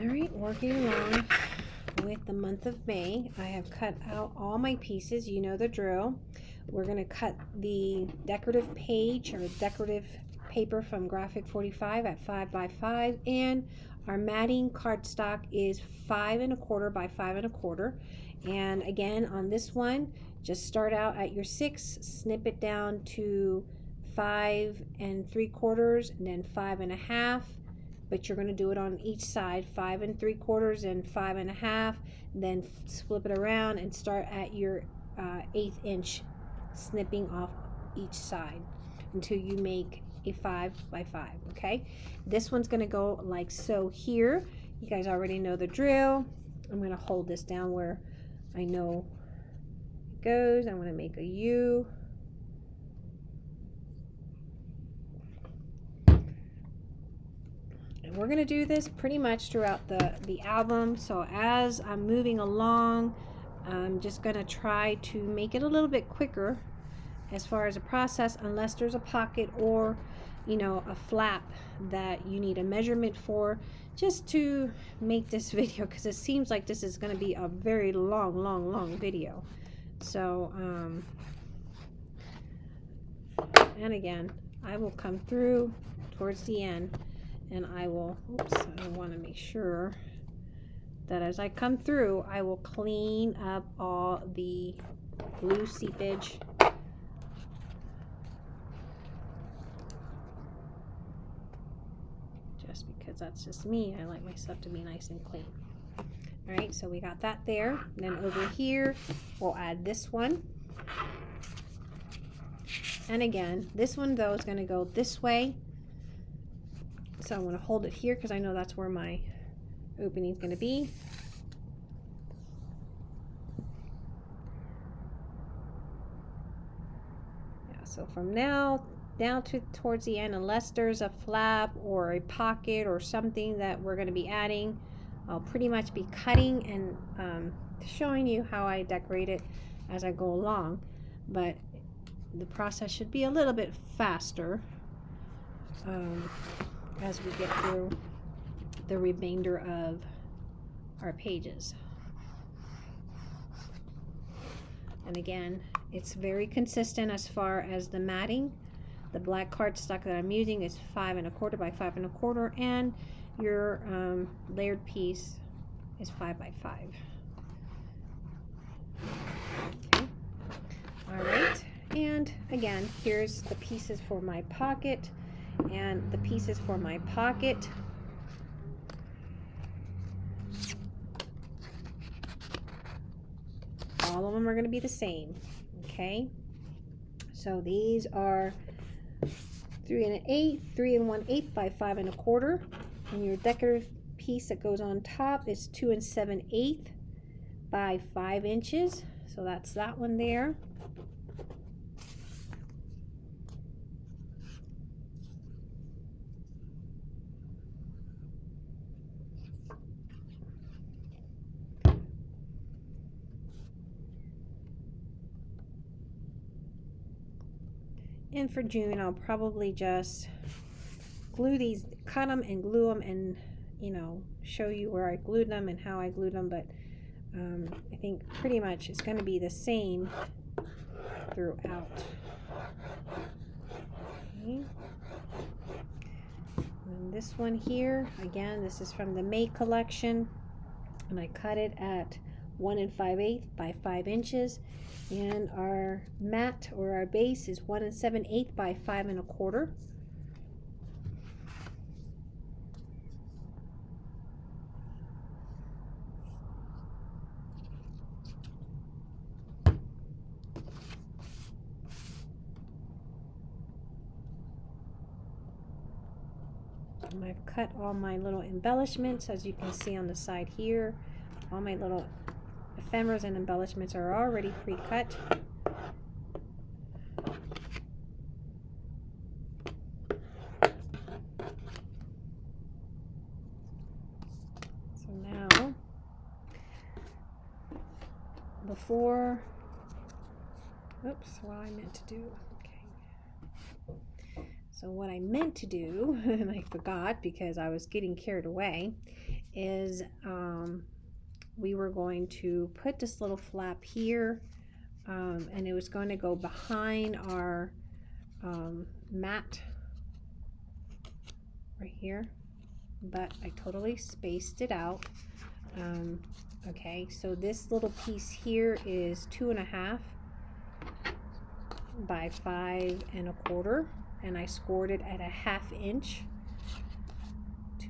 All right, working along with the month of May. I have cut out all my pieces. You know the drill. We're going to cut the decorative page or decorative paper from Graphic 45 at 5 by 5 and our matting cardstock is 5 and a quarter by 5 and a quarter. And again, on this one, just start out at your 6, snip it down to 5 and 3 quarters, and then 5 and a half, but you're going to do it on each side, 5 and 3 quarters and 5 and a half, then flip it around and start at your uh, eighth inch, snipping off each side until you make a 5 by 5, okay? This one's going to go like so here. You guys already know the drill. I'm going to hold this down where I know it goes. I'm going to make a U. we're going to do this pretty much throughout the, the album. So as I'm moving along, I'm just going to try to make it a little bit quicker as far as a process unless there's a pocket or you know a flap that you need a measurement for just to make this video because it seems like this is going to be a very long long long video so um, and again I will come through towards the end and I will oops I want to make sure that as I come through I will clean up all the glue seepage just because that's just me. I like my stuff to be nice and clean. All right, so we got that there. And then over here, we'll add this one. And again, this one though is gonna go this way. So I'm gonna hold it here because I know that's where my opening is gonna be. Yeah, so from now down to towards the end unless there's a flap or a pocket or something that we're going to be adding I'll pretty much be cutting and um, showing you how I decorate it as I go along but the process should be a little bit faster um, as we get through the remainder of our pages and again it's very consistent as far as the matting the black cardstock that I'm using is five and a quarter by five and a quarter, and your um, layered piece is five by five. Okay. All right, and again, here's the pieces for my pocket, and the pieces for my pocket. All of them are going to be the same, okay? So these are three and an eighth, three and one eighth by five and a quarter. And your decorative piece that goes on top is two and seven eighth by five inches. So that's that one there. And for June, I'll probably just glue these, cut them and glue them and, you know, show you where I glued them and how I glued them. But um, I think pretty much it's going to be the same throughout. Okay. And this one here, again, this is from the May collection. And I cut it at 1 and 5 eighths by 5 inches. And our mat or our base is 1 and 7 eighths by 5 and a quarter. And I've cut all my little embellishments as you can see on the side here. All my little ephemeras and embellishments are already pre-cut. So now, before, oops, what I meant to do. Okay. So what I meant to do, and I forgot because I was getting carried away, is um, we were going to put this little flap here um, and it was going to go behind our um, mat right here. But I totally spaced it out. Um, okay so this little piece here is two and a half by five and a quarter and I scored it at a half inch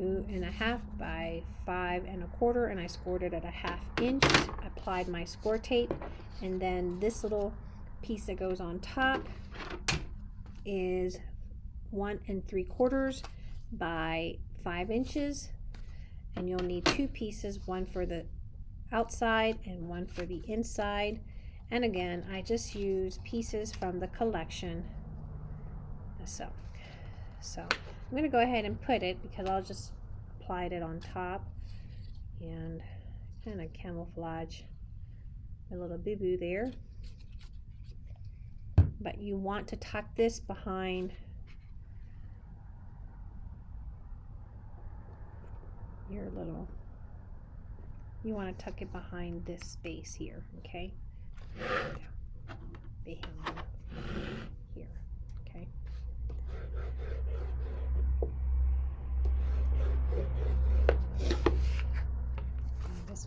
two and a half by five and a quarter and I scored it at a half inch applied my score tape and then this little piece that goes on top is one and three quarters by five inches and you'll need two pieces one for the outside and one for the inside. And again I just use pieces from the collection. So so I'm gonna go ahead and put it because I'll just apply it on top and kind of camouflage a little boo-boo there. But you want to tuck this behind your little you want to tuck it behind this space here okay? Behind here okay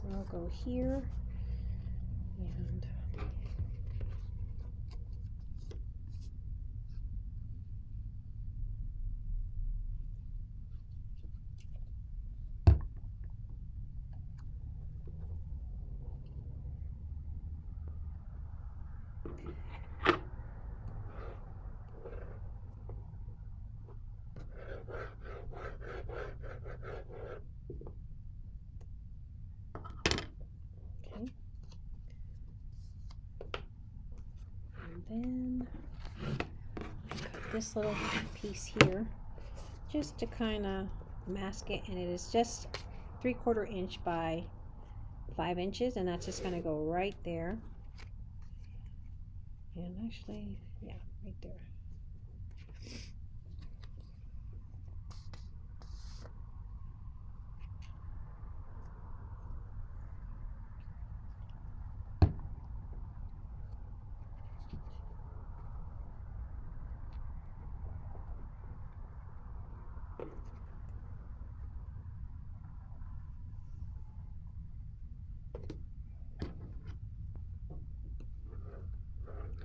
one will go here. And Okay. And then cut this little piece here just to kind of mask it and it is just three quarter inch by five inches and that's just going to go right there. And actually yeah right there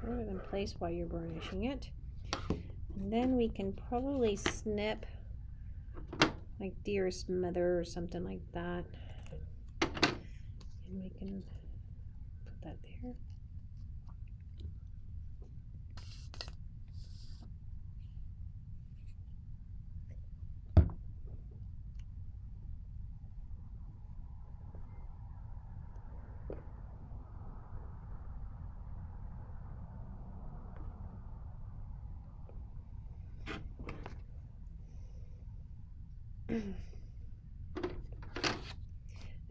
Put it in place while you're burnishing it. And then we can probably snip like dearest mother or something like that. And we can put that there.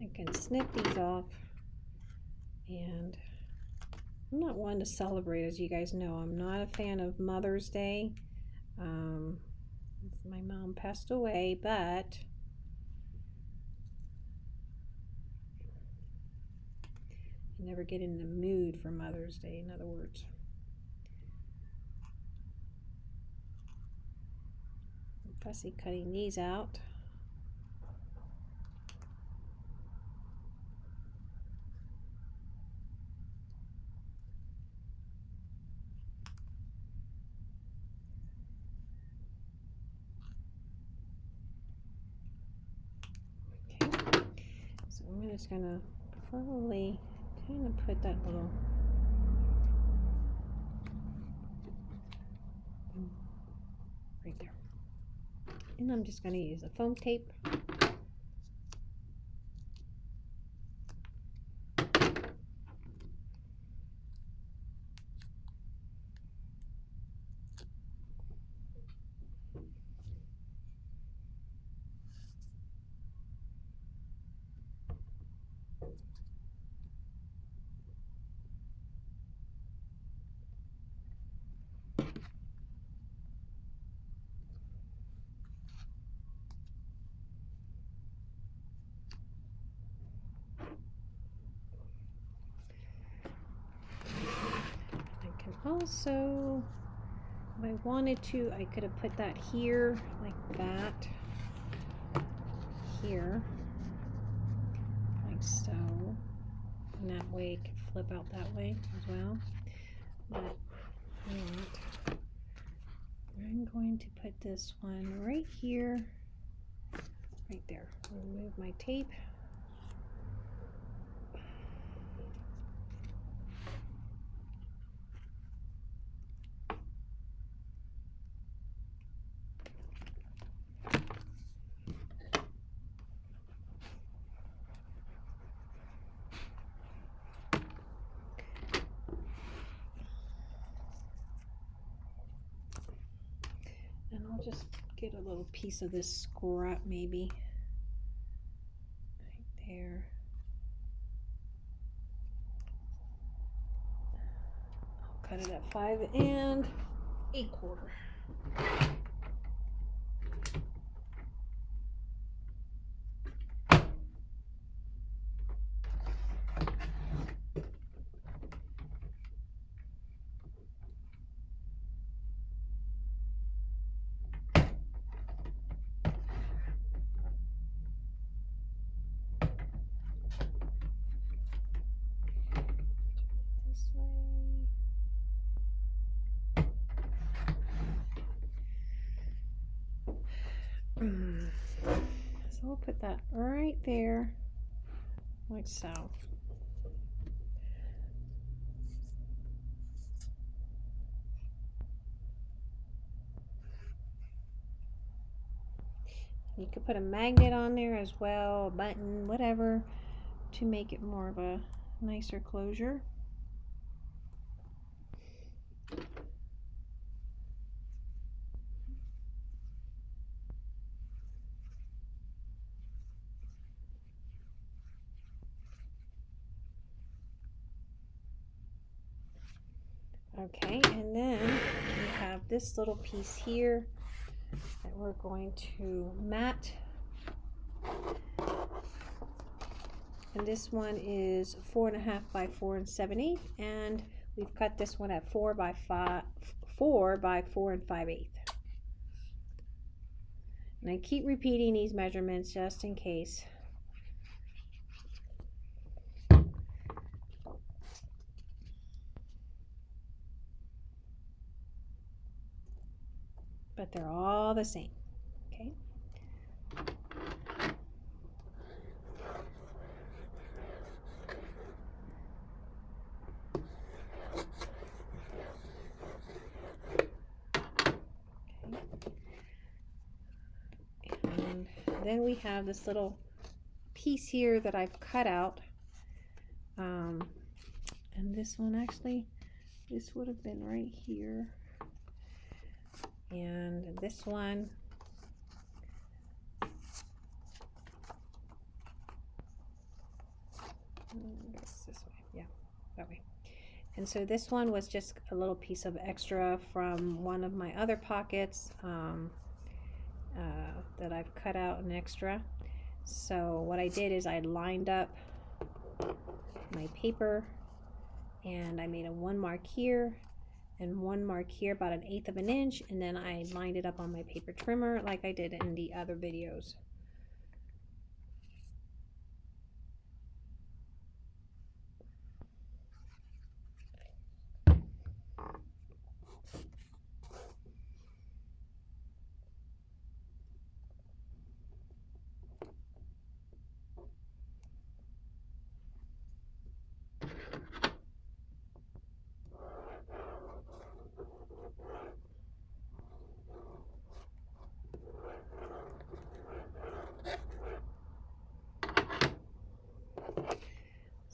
I can snip these off. And I'm not one to celebrate as you guys know. I'm not a fan of Mother's Day. Um, my mom passed away but I never get in the mood for Mother's Day in other words. Fussy cutting these out Okay, so I'm just gonna probably kind of put that little right there. And I'm just gonna use a foam tape. Also, if I wanted to, I could have put that here, like that, here, like so. And that way it could flip out that way as well. But not. I'm going to put this one right here, right there. Remove my tape. And I'll just get a little piece of this scrap maybe. Right there. I'll cut it at five and a quarter. this way. Mm. So we'll put that right there, like so. You could put a magnet on there as well, button, whatever, to make it more of a nicer closure. Okay, and then we have this little piece here that we're going to mat. And this one is four and a half by four and seven seven eighth, and we've cut this one at four by five, four by four and five eighth. And I keep repeating these measurements just in case. But they're all the same. Okay. And then we have this little piece here that I've cut out. Um, and this one actually, this would have been right here and this one. This way yeah that way. And so this one was just a little piece of extra from one of my other pockets um, uh, that I've cut out an extra. So what I did is I lined up my paper and I made a one mark here and one mark here about an eighth of an inch and then I lined it up on my paper trimmer like I did in the other videos.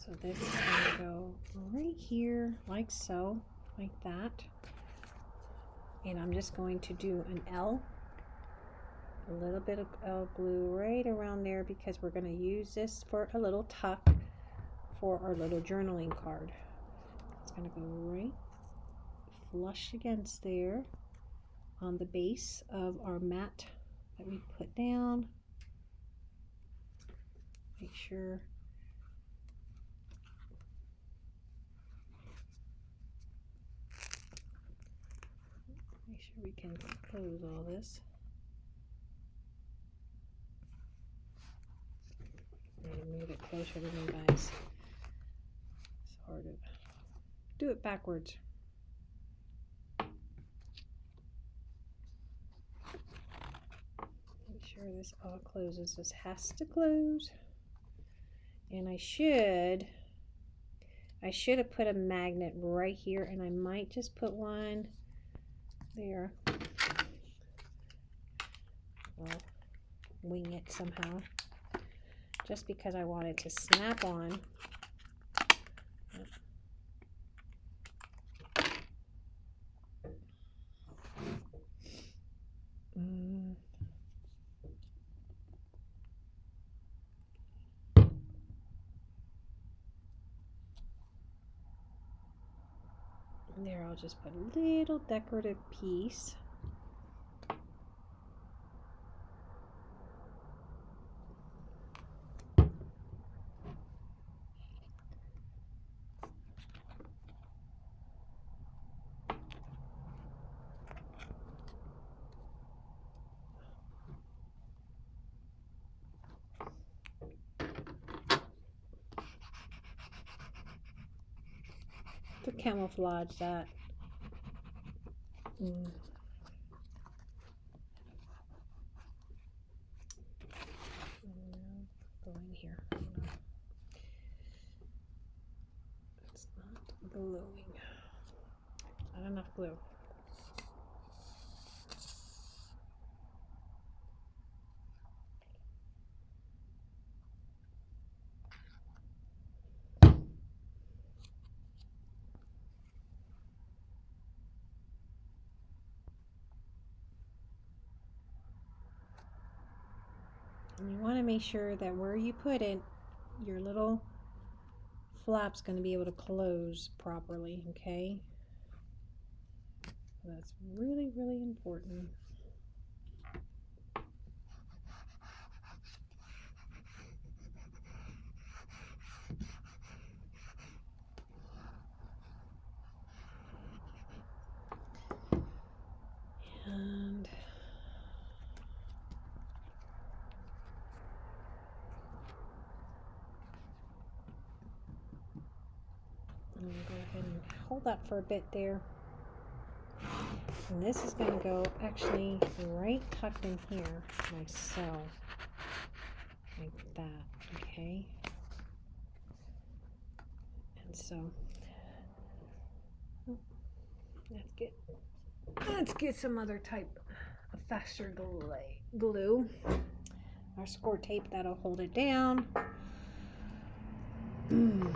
So this is going to go right like so, like that. And I'm just going to do an L, a little bit of L glue right around there because we're going to use this for a little tuck for our little journaling card. It's going to go right flush against there on the base of our mat that we put down. Make sure we can close all this. Move it closer to me, guys. It's hard to do it backwards. Make sure this all closes. This has to close. And I should, I should have put a magnet right here and I might just put one there. Well, wing it somehow. Just because I wanted to snap on. Mm. There, I'll just put a little decorative piece. to camouflage that. Mm. Go in here. It's not gluing. Not enough glue. And you want to make sure that where you put it, your little flap's going to be able to close properly, okay? That's really, really important. And I'm gonna go ahead and that for a bit there. And this is gonna go actually right tucked in here myself. Like that, okay? And so oh, let's get let's get some other type of faster glue. Our score tape that'll hold it down.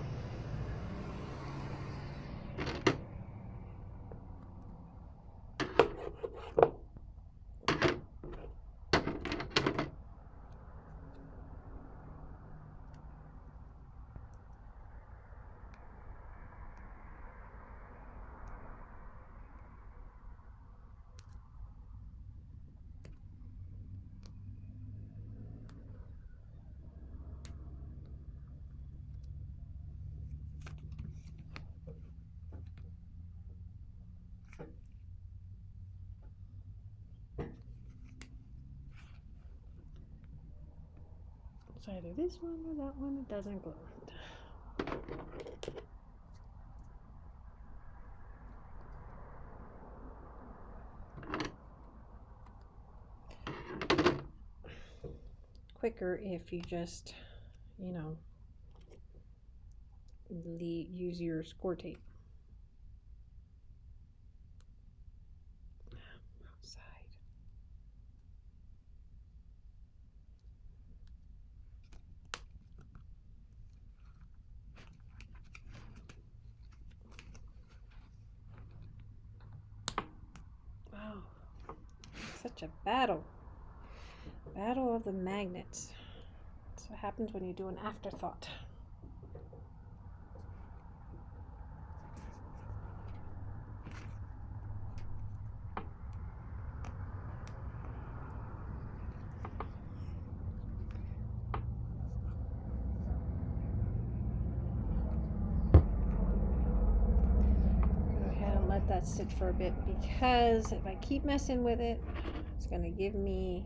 Either this one or that one. It doesn't glue. Quicker if you just, you know, use your score tape. Outside. Wow, such a battle. Battle of the magnets. That's what happens when you do an afterthought. Because if I keep messing with it, it's going to give me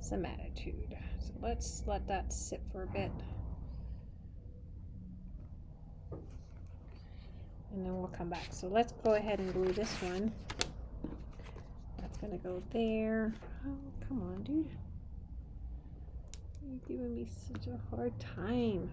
some attitude. So let's let that sit for a bit. And then we'll come back. So let's go ahead and glue this one. That's going to go there. Oh, come on, dude. You're giving me such a hard time.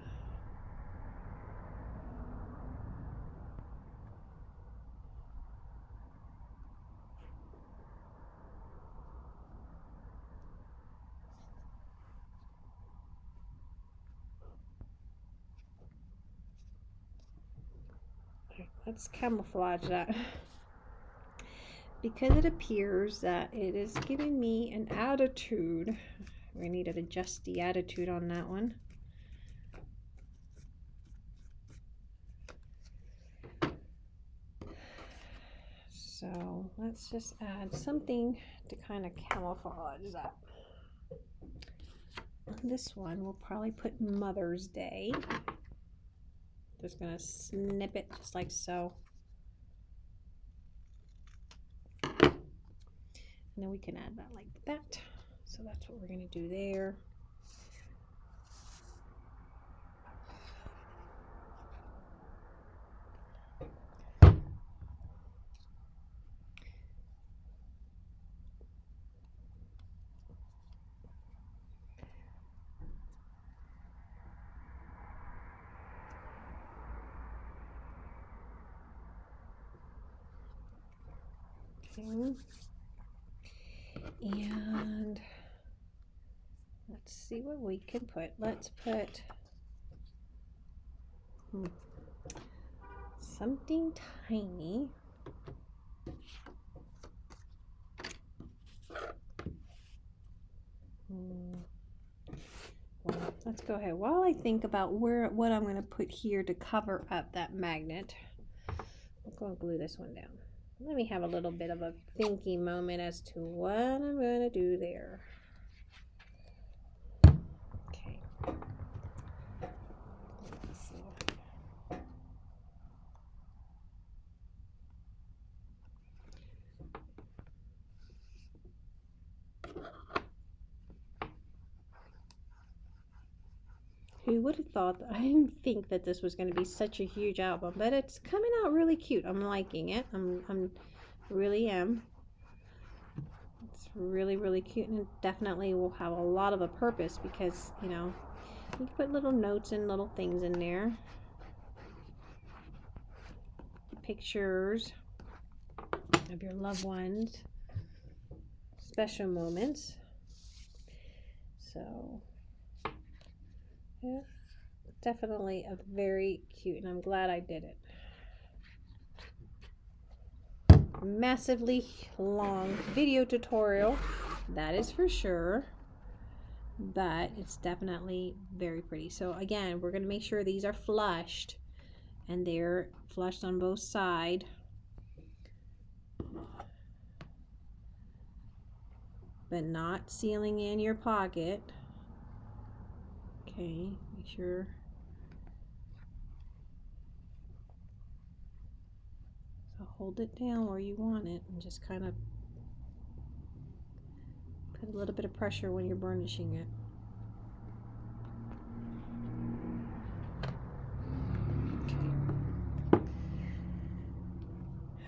Let's camouflage that. Because it appears that it is giving me an attitude. We need to adjust the attitude on that one. So let's just add something to kind of camouflage that. This one we'll probably put Mother's Day just gonna snip it just like so. And then we can add that like that. So that's what we're gonna do there. And let's see what we can put. Let's put hmm, something tiny. Hmm. Let's go ahead. While I think about where what I'm going to put here to cover up that magnet, I'm going to glue this one down let me have a little bit of a thinking moment as to what I'm going to do there. Okay. Who would have thought I didn't think that this was going to be such a huge album, but it's coming out really cute. I'm liking it. I'm, I'm really am. It's really, really cute and definitely will have a lot of a purpose because, you know, you can put little notes and little things in there. Pictures of your loved ones. Special moments. So yeah, definitely a very cute, and I'm glad I did it. Massively long video tutorial, that is for sure, but it's definitely very pretty. So again, we're going to make sure these are flushed, and they're flushed on both sides. But not sealing in your pocket. Okay, make sure. So hold it down where you want it and just kind of put a little bit of pressure when you're burnishing it.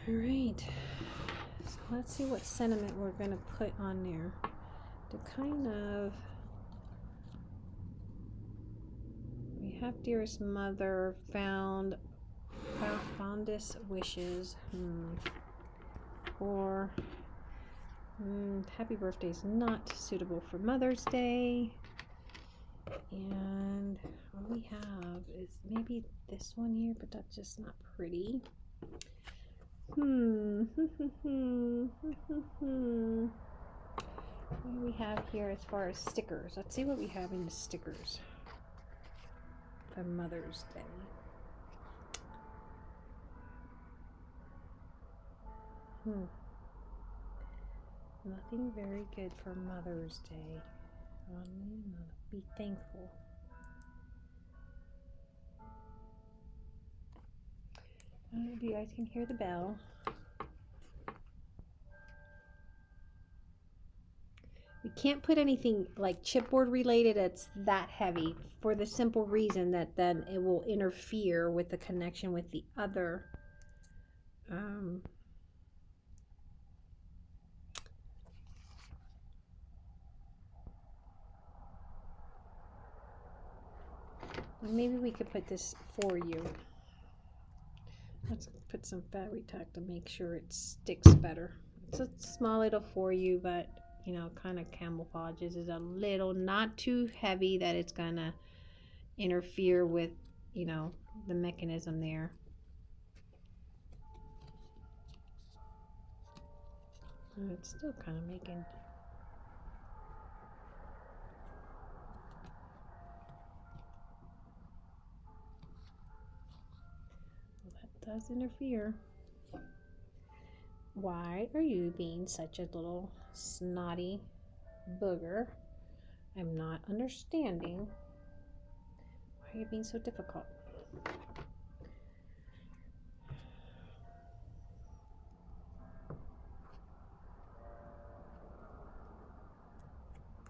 All right. So let's see what sentiment we're going to put on there to kind of have dearest mother found fondest wishes hmm. or hmm, happy birthday is not suitable for mother's day. And what we have is maybe this one here but that's just not pretty. Hmm. What do we have here as far as stickers? Let's see what we have in the stickers for Mother's Day. Hmm. Nothing very good for Mother's Day. be thankful. If you guys can hear the bell. We can't put anything like chipboard related that's that heavy for the simple reason that then it will interfere with the connection with the other um, maybe we could put this for you. Let's put some battery tack to make sure it sticks better. It's a small little for you, but you know, kind of camouflages is a little not too heavy that it's gonna interfere with, you know, the mechanism there. It's still kind of making that does interfere. Why are you being such a little snotty booger? I'm not understanding. Why are you being so difficult?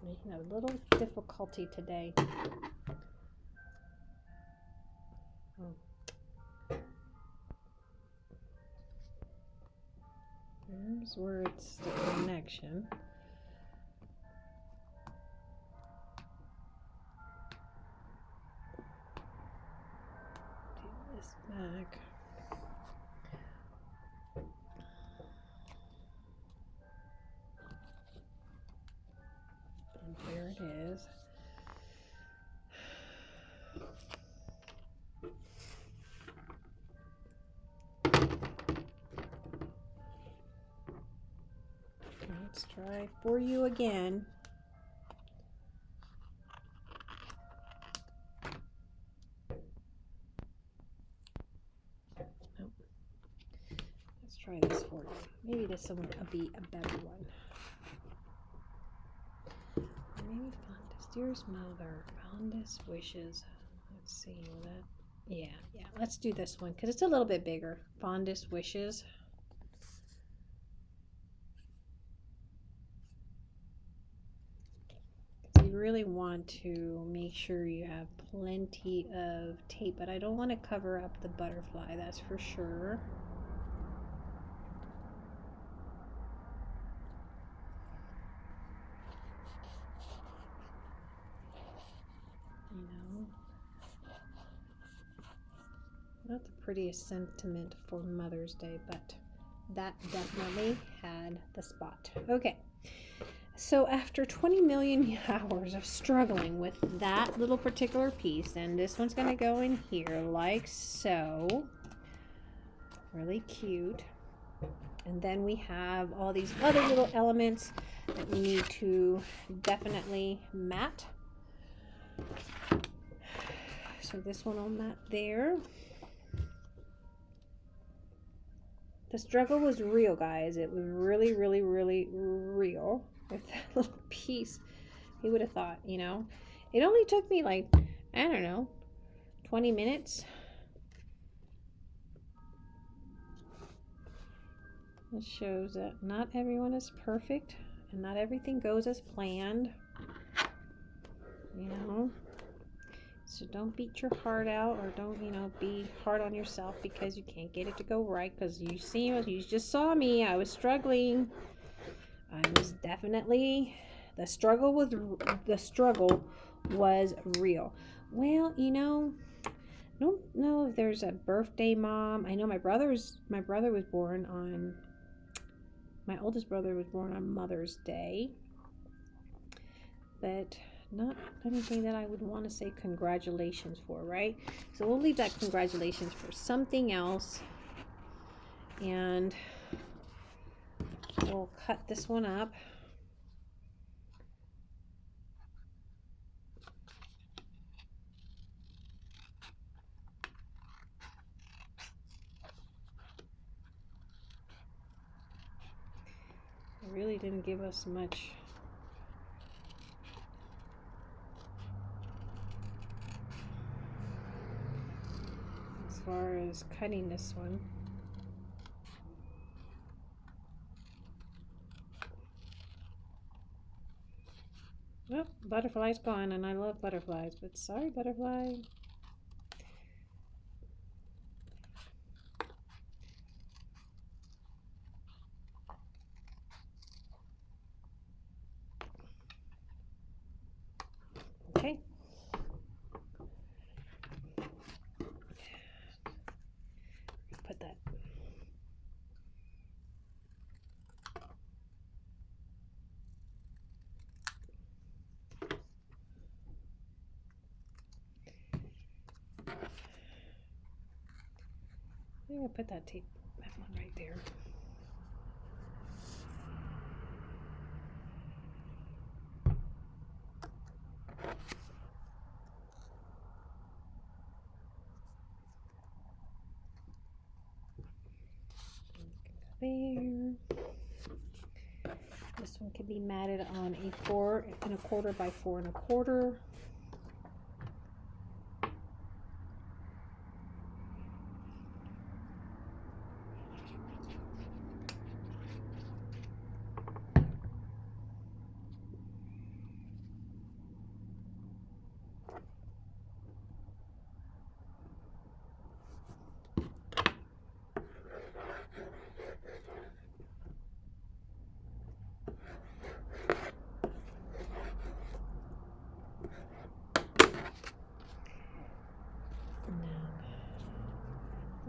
Making a little difficulty today. Oh. Here's where it's the connection. Do this back. For you again. Let's try this you. Maybe this one will be a better one. Maybe fondest, dearest mother, fondest wishes. Let's see that. Yeah, yeah. Let's do this one because it's a little bit bigger. Fondest wishes. Really want to make sure you have plenty of tape, but I don't want to cover up the butterfly, that's for sure. Not the prettiest sentiment for Mother's Day, but that definitely had the spot. Okay. So after 20 million hours of struggling with that little particular piece, and this one's going to go in here like so. Really cute. And then we have all these other little elements that we need to definitely mat. So this one on that there. The struggle was real, guys. It was really, really, really real with that little piece. Who would have thought, you know? It only took me like, I don't know, 20 minutes. This shows that not everyone is perfect and not everything goes as planned. You know? So don't beat your heart out or don't, you know, be hard on yourself because you can't get it to go right because you see, you just saw me. I was struggling. I was definitely the struggle was the struggle was real. Well, you know, I don't know if there's a birthday mom. I know my brother's my brother was born on my oldest brother was born on Mother's Day. But not anything that I would want to say congratulations for, right? So we'll leave that congratulations for something else. And we'll cut this one up. Really didn't give us much as far as cutting this one. Oh, butterfly's gone, and I love butterflies, but sorry, butterfly. Okay. Put that. I'm gonna put that tape, that one right there. there. This one can be matted on a four and a quarter by four and a quarter.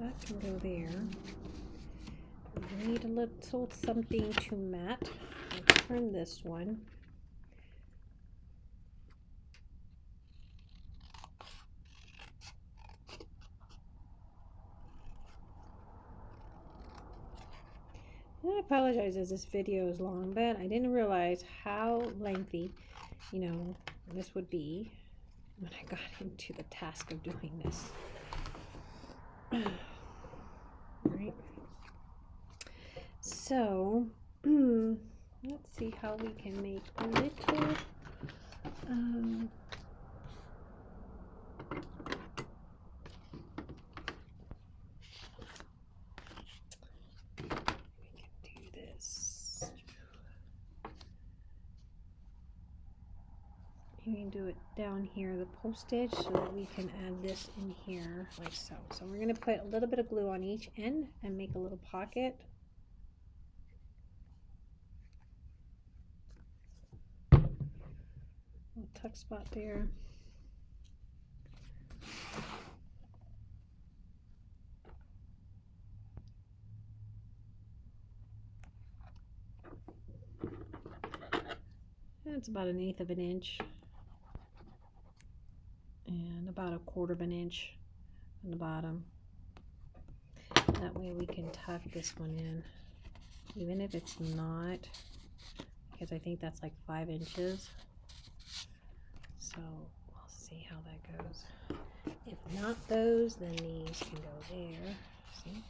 that can go there. We little something to mat. Turn this one. I apologize as this video is long, but I didn't realize how lengthy, you know, this would be when I got into the task of doing this. right? So, let's see how we can make a little, um, we can do this. You can do it down here, the postage, so that we can add this in here like so. So we're going to put a little bit of glue on each end and make a little pocket. Tuck spot there. It's about an eighth of an inch and about a quarter of an inch on the bottom. That way we can tuck this one in, even if it's not, because I think that's like five inches. So we'll see how that goes. If not those, then these can go there. See?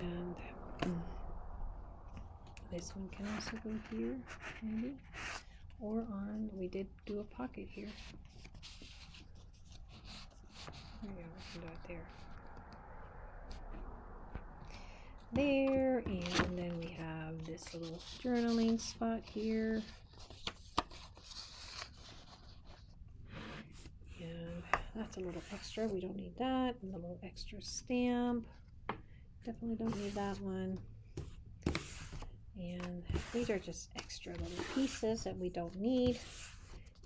And this one can also go here, maybe. Or on, we did do a pocket here. There we go, we can do it there. There, and then we have this little journaling spot here. And that's a little extra, we don't need that. And a little extra stamp. Definitely don't need that one. And these are just extra little pieces that we don't need.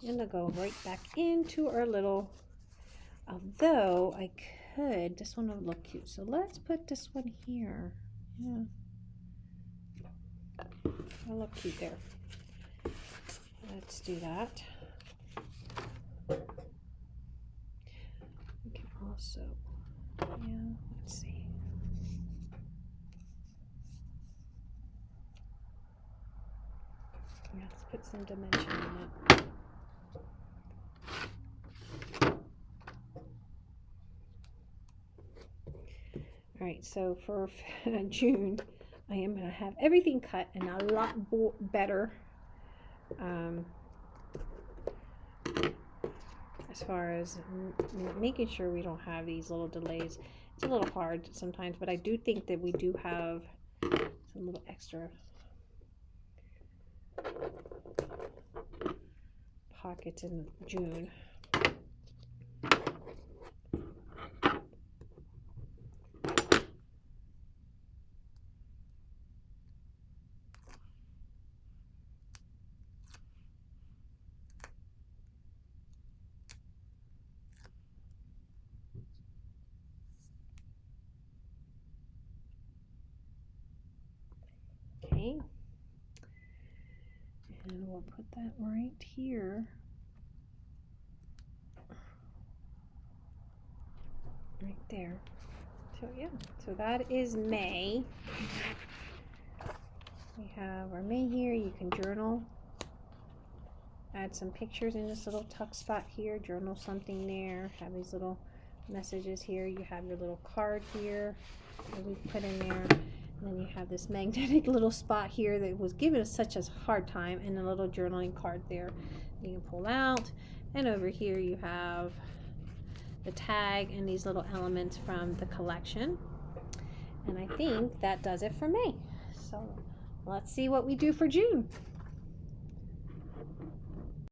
And they'll go right back into our little, although I could, this one would look cute. So let's put this one here. Yeah. It'll look cute there. Let's do that. We can also, yeah, let's see. Let's put some dimension in it. All right, so for June, I am going to have everything cut and a lot better um, as far as making sure we don't have these little delays. It's a little hard sometimes, but I do think that we do have some little extra pockets in June. Okay. And we'll put that right here. Right there. So yeah, so that is May. We have our May here. You can journal. Add some pictures in this little tuck spot here. Journal something there. Have these little messages here. You have your little card here that we put in there. And then you have this magnetic little spot here that was given us such a hard time and a little journaling card there you can pull out. And over here you have the tag and these little elements from the collection. And I think that does it for May. So let's see what we do for June.